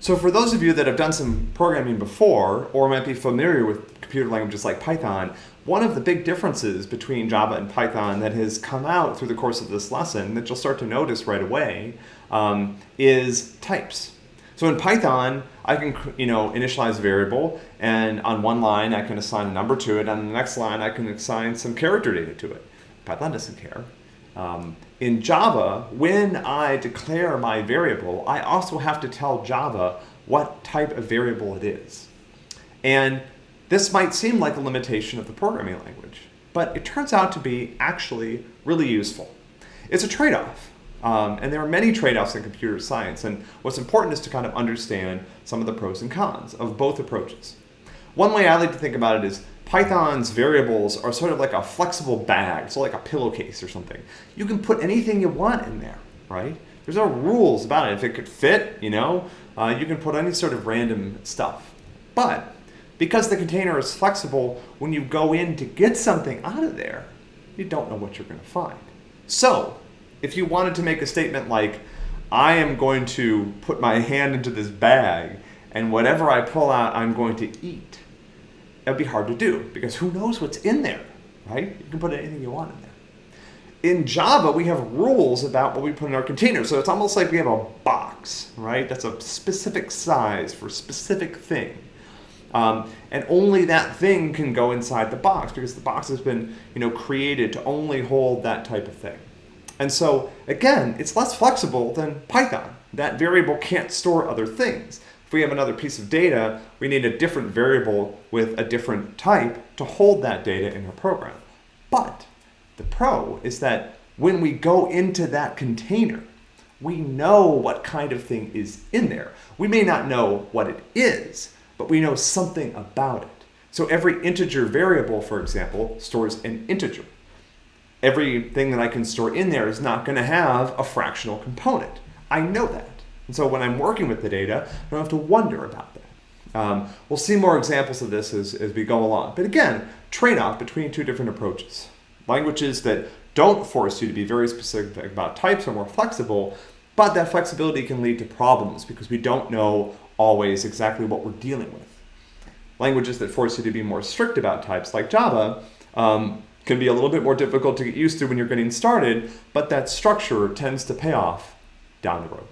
So for those of you that have done some programming before or might be familiar with computer languages like Python, one of the big differences between Java and Python that has come out through the course of this lesson that you'll start to notice right away um, is types. So in Python, I can you know initialize a variable, and on one line I can assign a number to it, and on the next line I can assign some character data to it. Python doesn't care. Um, in Java, when I declare my variable, I also have to tell Java what type of variable it is. And this might seem like a limitation of the programming language, but it turns out to be actually really useful. It's a trade-off, um, and there are many trade-offs in computer science, and what's important is to kind of understand some of the pros and cons of both approaches. One way I like to think about it is Python's variables are sort of like a flexible bag, so like a pillowcase or something. You can put anything you want in there, right? There's no rules about it. If it could fit, you know, uh, you can put any sort of random stuff. But because the container is flexible, when you go in to get something out of there, you don't know what you're going to find. So if you wanted to make a statement like, I am going to put my hand into this bag and whatever I pull out, I'm going to eat that'd be hard to do because who knows what's in there, right? You can put anything you want in there. In Java, we have rules about what we put in our container. So it's almost like we have a box, right? That's a specific size for a specific thing. Um, and only that thing can go inside the box because the box has been you know, created to only hold that type of thing. And so, again, it's less flexible than Python. That variable can't store other things. If we have another piece of data, we need a different variable with a different type to hold that data in our program. But the pro is that when we go into that container, we know what kind of thing is in there. We may not know what it is, but we know something about it. So every integer variable, for example, stores an integer. Everything that I can store in there is not going to have a fractional component. I know that. And so when I'm working with the data, I don't have to wonder about that. Um, we'll see more examples of this as, as we go along. But again, trade-off between two different approaches. Languages that don't force you to be very specific about types are more flexible, but that flexibility can lead to problems because we don't know always exactly what we're dealing with. Languages that force you to be more strict about types, like Java, um, can be a little bit more difficult to get used to when you're getting started, but that structure tends to pay off down the road.